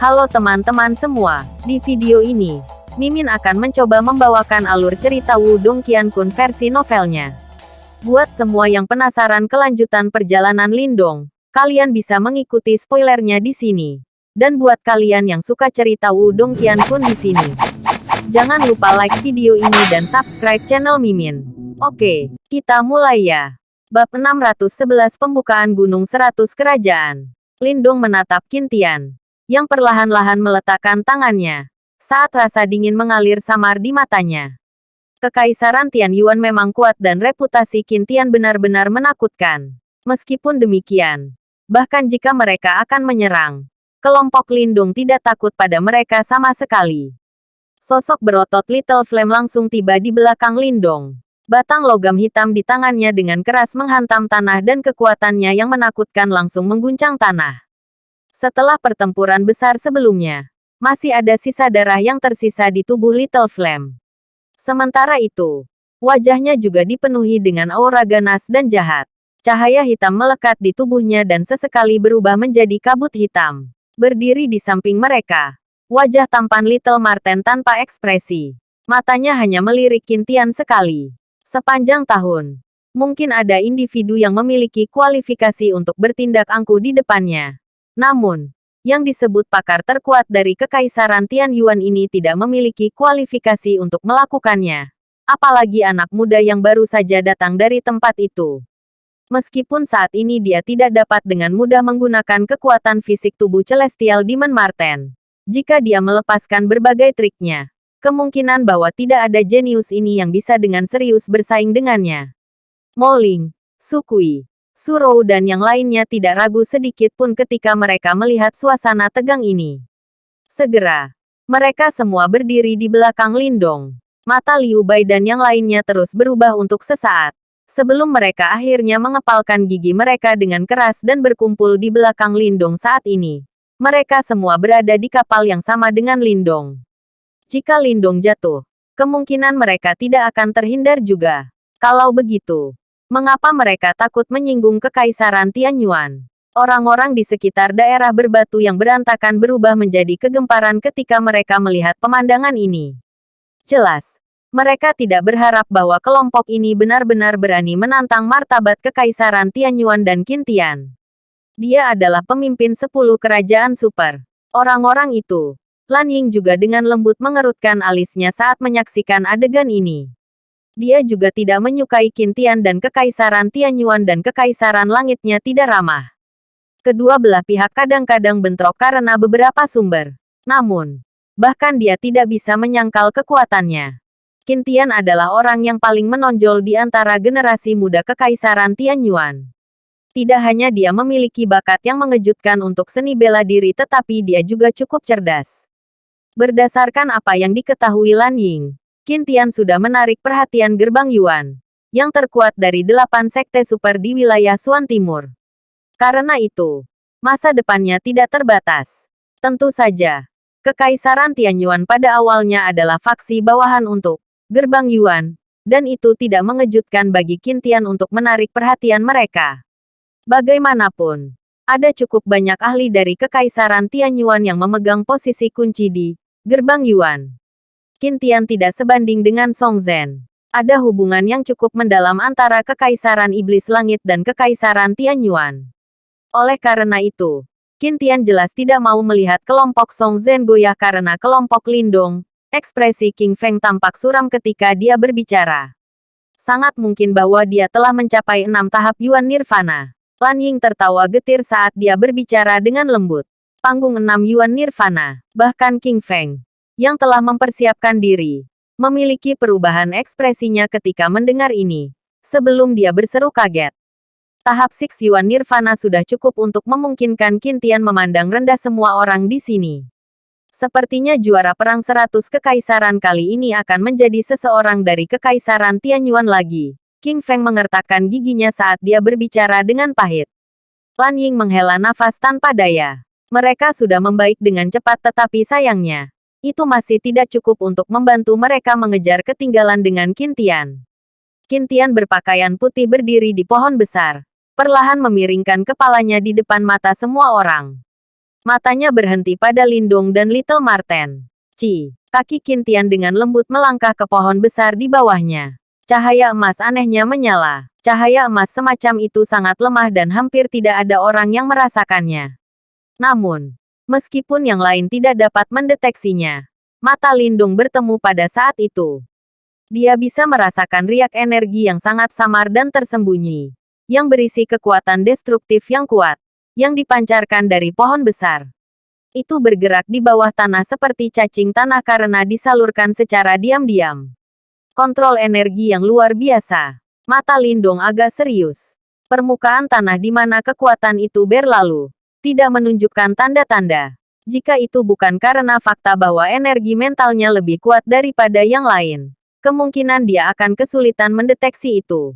Halo teman-teman semua, di video ini, Mimin akan mencoba membawakan alur cerita Wudong Qiankun versi novelnya. Buat semua yang penasaran kelanjutan perjalanan Lindong, kalian bisa mengikuti spoilernya di sini. Dan buat kalian yang suka cerita Wudong Qiankun di sini, jangan lupa like video ini dan subscribe channel Mimin. Oke, kita mulai ya. Bab 611 Pembukaan Gunung 100 Kerajaan. Lindong menatap Kintian yang perlahan-lahan meletakkan tangannya, saat rasa dingin mengalir samar di matanya. Kekaisaran Tian Yuan memang kuat dan reputasi Qin Tian benar-benar menakutkan. Meskipun demikian, bahkan jika mereka akan menyerang, kelompok Lindung tidak takut pada mereka sama sekali. Sosok berotot Little Flame langsung tiba di belakang Lindong. Batang logam hitam di tangannya dengan keras menghantam tanah dan kekuatannya yang menakutkan langsung mengguncang tanah. Setelah pertempuran besar sebelumnya, masih ada sisa darah yang tersisa di tubuh Little Flame. Sementara itu, wajahnya juga dipenuhi dengan aura ganas dan jahat. Cahaya hitam melekat di tubuhnya dan sesekali berubah menjadi kabut hitam. Berdiri di samping mereka, wajah tampan Little Marten tanpa ekspresi. Matanya hanya melirik Kintian sekali. Sepanjang tahun, mungkin ada individu yang memiliki kualifikasi untuk bertindak angkuh di depannya. Namun, yang disebut pakar terkuat dari Kekaisaran Tian Yuan ini tidak memiliki kualifikasi untuk melakukannya. Apalagi anak muda yang baru saja datang dari tempat itu. Meskipun saat ini dia tidak dapat dengan mudah menggunakan kekuatan fisik tubuh Celestial Demon Marten. Jika dia melepaskan berbagai triknya, kemungkinan bahwa tidak ada jenius ini yang bisa dengan serius bersaing dengannya. Moling, Sukui, Surou dan yang lainnya tidak ragu sedikit pun ketika mereka melihat suasana tegang ini. Segera, mereka semua berdiri di belakang Lindong. Mata Liu Bai dan yang lainnya terus berubah untuk sesaat. Sebelum mereka akhirnya mengepalkan gigi mereka dengan keras dan berkumpul di belakang Lindong saat ini. Mereka semua berada di kapal yang sama dengan Lindong. Jika Lindong jatuh, kemungkinan mereka tidak akan terhindar juga. Kalau begitu, Mengapa mereka takut menyinggung kekaisaran Tianyuan? Orang-orang di sekitar daerah berbatu yang berantakan berubah menjadi kegemparan ketika mereka melihat pemandangan ini. Jelas, mereka tidak berharap bahwa kelompok ini benar-benar berani menantang martabat kekaisaran Tianyuan dan Kintian. Dia adalah pemimpin sepuluh kerajaan super. Orang-orang itu, Lan Ying juga dengan lembut mengerutkan alisnya saat menyaksikan adegan ini. Dia juga tidak menyukai Kintian dan Kekaisaran Tianyuan dan Kekaisaran Langitnya tidak ramah. Kedua belah pihak kadang-kadang bentrok karena beberapa sumber. Namun, bahkan dia tidak bisa menyangkal kekuatannya. Kintian adalah orang yang paling menonjol di antara generasi muda Kekaisaran Tianyuan. Tidak hanya dia memiliki bakat yang mengejutkan untuk seni bela diri tetapi dia juga cukup cerdas. Berdasarkan apa yang diketahui Lan Ying, Qin Tian sudah menarik perhatian gerbang Yuan, yang terkuat dari delapan sekte super di wilayah Suan Timur. Karena itu, masa depannya tidak terbatas. Tentu saja, Kekaisaran Tianyuan pada awalnya adalah faksi bawahan untuk gerbang Yuan, dan itu tidak mengejutkan bagi Qin Tian untuk menarik perhatian mereka. Bagaimanapun, ada cukup banyak ahli dari Kekaisaran Tianyuan yang memegang posisi kunci di gerbang Yuan. Kintian tidak sebanding dengan Song Zhen. Ada hubungan yang cukup mendalam antara Kekaisaran Iblis Langit dan Kekaisaran Tianyuan. Oleh karena itu, Kintian jelas tidak mau melihat kelompok Song Zhen goyah karena kelompok Lindong. Ekspresi King Feng tampak suram ketika dia berbicara. Sangat mungkin bahwa dia telah mencapai enam tahap Yuan Nirvana. Lan Ying tertawa getir saat dia berbicara dengan lembut. Panggung enam Yuan Nirvana, bahkan King Feng yang telah mempersiapkan diri, memiliki perubahan ekspresinya ketika mendengar ini. Sebelum dia berseru kaget. Tahap Six Yuan Nirvana sudah cukup untuk memungkinkan Kintian memandang rendah semua orang di sini. Sepertinya juara perang seratus kekaisaran kali ini akan menjadi seseorang dari kekaisaran Tianyuan lagi. King Feng mengertakkan giginya saat dia berbicara dengan pahit. Lan Ying menghela nafas tanpa daya. Mereka sudah membaik dengan cepat tetapi sayangnya, itu masih tidak cukup untuk membantu mereka mengejar ketinggalan dengan Kintian. Kintian berpakaian putih berdiri di pohon besar, perlahan memiringkan kepalanya di depan mata semua orang. Matanya berhenti pada Lindung dan Little Marten. Ci, kaki Kintian dengan lembut melangkah ke pohon besar di bawahnya. Cahaya emas anehnya menyala. Cahaya emas semacam itu sangat lemah dan hampir tidak ada orang yang merasakannya. Namun, meskipun yang lain tidak dapat mendeteksinya, mata Lindung bertemu pada saat itu. Dia bisa merasakan riak energi yang sangat samar dan tersembunyi, yang berisi kekuatan destruktif yang kuat, yang dipancarkan dari pohon besar. Itu bergerak di bawah tanah seperti cacing tanah karena disalurkan secara diam-diam. Kontrol energi yang luar biasa. Mata Lindung agak serius. Permukaan tanah di mana kekuatan itu berlalu. Tidak menunjukkan tanda-tanda. Jika itu bukan karena fakta bahwa energi mentalnya lebih kuat daripada yang lain. Kemungkinan dia akan kesulitan mendeteksi itu.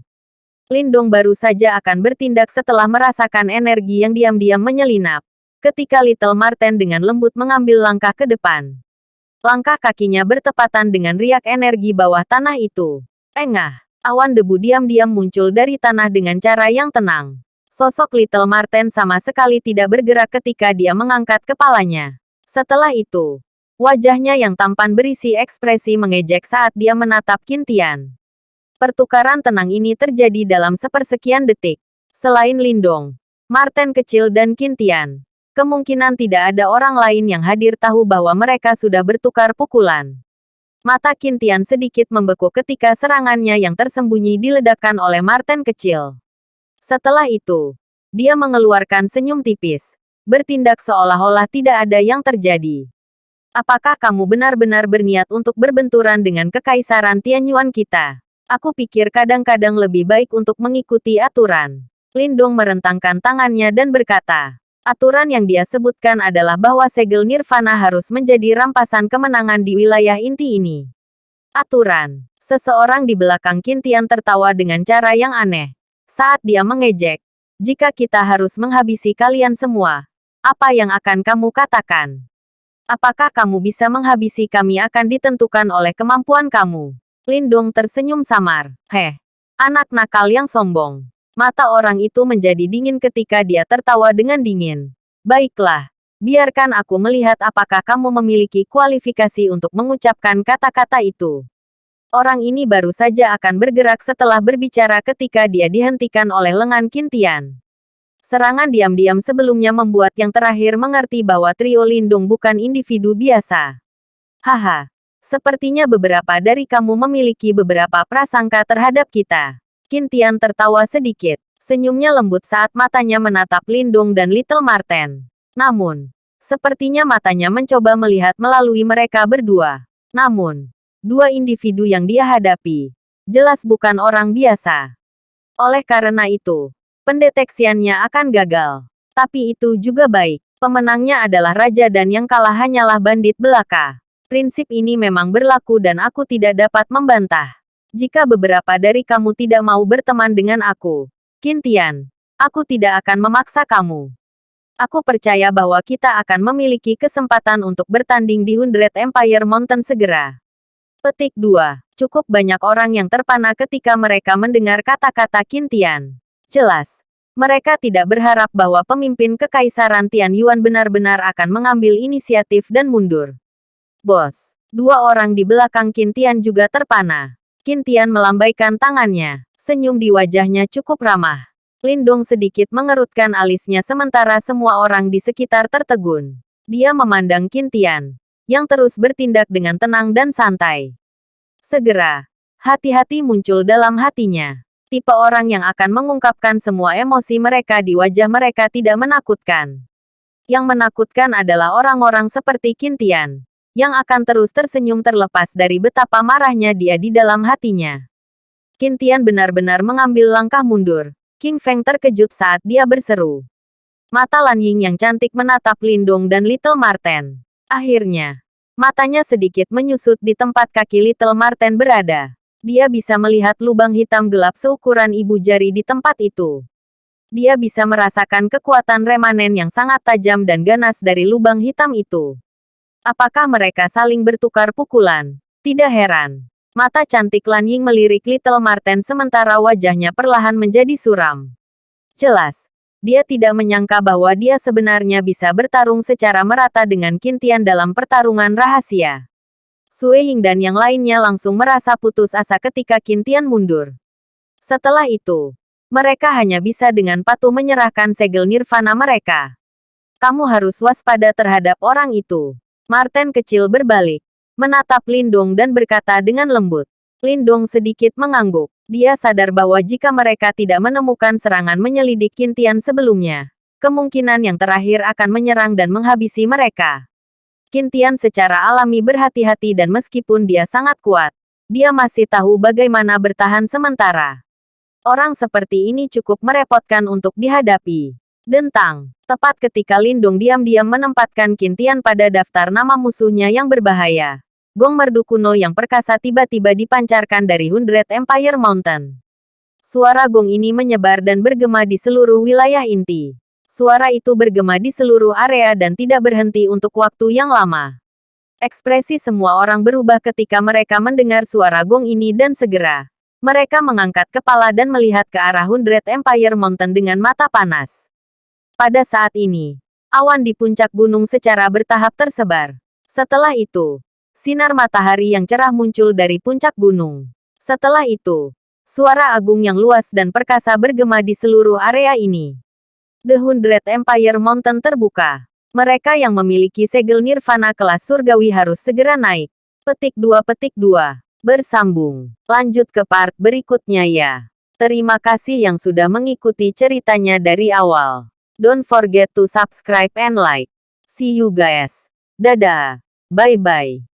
Lindong baru saja akan bertindak setelah merasakan energi yang diam-diam menyelinap. Ketika Little Marten dengan lembut mengambil langkah ke depan. Langkah kakinya bertepatan dengan riak energi bawah tanah itu. Engah, awan debu diam-diam muncul dari tanah dengan cara yang tenang. Sosok Little Marten sama sekali tidak bergerak ketika dia mengangkat kepalanya. Setelah itu, wajahnya yang tampan berisi ekspresi mengejek saat dia menatap Kintian. Pertukaran tenang ini terjadi dalam sepersekian detik. Selain Lindong, Marten kecil dan Kintian, Kemungkinan tidak ada orang lain yang hadir tahu bahwa mereka sudah bertukar pukulan. Mata Kintian sedikit membeku ketika serangannya yang tersembunyi diledakkan oleh Martin kecil. Setelah itu, dia mengeluarkan senyum tipis, bertindak seolah-olah tidak ada yang terjadi. Apakah kamu benar-benar berniat untuk berbenturan dengan kekaisaran Tianyuan kita? Aku pikir kadang-kadang lebih baik untuk mengikuti aturan. Lindong merentangkan tangannya dan berkata, Aturan yang dia sebutkan adalah bahwa segel nirvana harus menjadi rampasan kemenangan di wilayah inti ini. Aturan. Seseorang di belakang Kintian tertawa dengan cara yang aneh. Saat dia mengejek, jika kita harus menghabisi kalian semua, apa yang akan kamu katakan? Apakah kamu bisa menghabisi kami akan ditentukan oleh kemampuan kamu. Lindung tersenyum samar. Heh, anak nakal yang sombong. Mata orang itu menjadi dingin ketika dia tertawa dengan dingin. Baiklah, biarkan aku melihat apakah kamu memiliki kualifikasi untuk mengucapkan kata-kata itu. Orang ini baru saja akan bergerak setelah berbicara ketika dia dihentikan oleh lengan Kintian. Serangan diam-diam sebelumnya membuat yang terakhir mengerti bahwa trio lindung bukan individu biasa. Haha, sepertinya beberapa dari kamu memiliki beberapa prasangka terhadap kita. Kintian tertawa sedikit. Senyumnya lembut saat matanya menatap Lindung dan Little Marten. Namun, sepertinya matanya mencoba melihat melalui mereka berdua. Namun, dua individu yang dia hadapi, jelas bukan orang biasa. Oleh karena itu, pendeteksiannya akan gagal. Tapi itu juga baik. Pemenangnya adalah raja dan yang kalah hanyalah bandit belaka. Prinsip ini memang berlaku dan aku tidak dapat membantah. Jika beberapa dari kamu tidak mau berteman dengan aku, Kintian, aku tidak akan memaksa kamu. Aku percaya bahwa kita akan memiliki kesempatan untuk bertanding di Hundred Empire Mountain segera. Petik 2. Cukup banyak orang yang terpana ketika mereka mendengar kata-kata Kintian. Jelas, mereka tidak berharap bahwa pemimpin Kekaisaran Tian Yuan benar-benar akan mengambil inisiatif dan mundur. Bos, dua orang di belakang Kintian juga terpana. Kintian melambaikan tangannya. Senyum di wajahnya cukup ramah. Lindong sedikit mengerutkan alisnya sementara semua orang di sekitar tertegun. Dia memandang Kintian, yang terus bertindak dengan tenang dan santai. Segera, hati-hati muncul dalam hatinya. Tipe orang yang akan mengungkapkan semua emosi mereka di wajah mereka tidak menakutkan. Yang menakutkan adalah orang-orang seperti Kintian, yang akan terus tersenyum terlepas dari betapa marahnya dia di dalam hatinya. Kintian benar-benar mengambil langkah mundur. King Feng terkejut saat dia berseru. Mata Lan Ying yang cantik menatap Lindong dan Little Marten. Akhirnya, matanya sedikit menyusut di tempat kaki Little Marten berada. Dia bisa melihat lubang hitam gelap seukuran ibu jari di tempat itu. Dia bisa merasakan kekuatan remanen yang sangat tajam dan ganas dari lubang hitam itu. Apakah mereka saling bertukar pukulan? Tidak heran. Mata cantik Lan Ying melirik Little Marten sementara wajahnya perlahan menjadi suram. Jelas. Dia tidak menyangka bahwa dia sebenarnya bisa bertarung secara merata dengan Kintian dalam pertarungan rahasia. Sue Ying dan yang lainnya langsung merasa putus asa ketika Kintian mundur. Setelah itu, mereka hanya bisa dengan patuh menyerahkan segel nirvana mereka. Kamu harus waspada terhadap orang itu. Martin kecil berbalik, menatap Lindong dan berkata dengan lembut. Lindong sedikit mengangguk. Dia sadar bahwa jika mereka tidak menemukan serangan menyelidik Kintian sebelumnya, kemungkinan yang terakhir akan menyerang dan menghabisi mereka. Kintian secara alami berhati-hati dan meskipun dia sangat kuat, dia masih tahu bagaimana bertahan sementara. Orang seperti ini cukup merepotkan untuk dihadapi. Dentang, tepat ketika Lindung diam-diam menempatkan Kintian pada daftar nama musuhnya yang berbahaya. Gong merdu kuno yang perkasa tiba-tiba dipancarkan dari Hundred Empire Mountain. Suara gong ini menyebar dan bergema di seluruh wilayah inti. Suara itu bergema di seluruh area dan tidak berhenti untuk waktu yang lama. Ekspresi semua orang berubah ketika mereka mendengar suara gong ini dan segera. Mereka mengangkat kepala dan melihat ke arah Hundred Empire Mountain dengan mata panas. Pada saat ini, awan di puncak gunung secara bertahap tersebar. Setelah itu, sinar matahari yang cerah muncul dari puncak gunung. Setelah itu, suara agung yang luas dan perkasa bergema di seluruh area ini. The Hundred Empire Mountain terbuka. Mereka yang memiliki segel nirvana kelas surgawi harus segera naik. Petik 2 petik 2. Bersambung. Lanjut ke part berikutnya ya. Terima kasih yang sudah mengikuti ceritanya dari awal. Don't forget to subscribe and like. See you guys. Dadah. Bye-bye.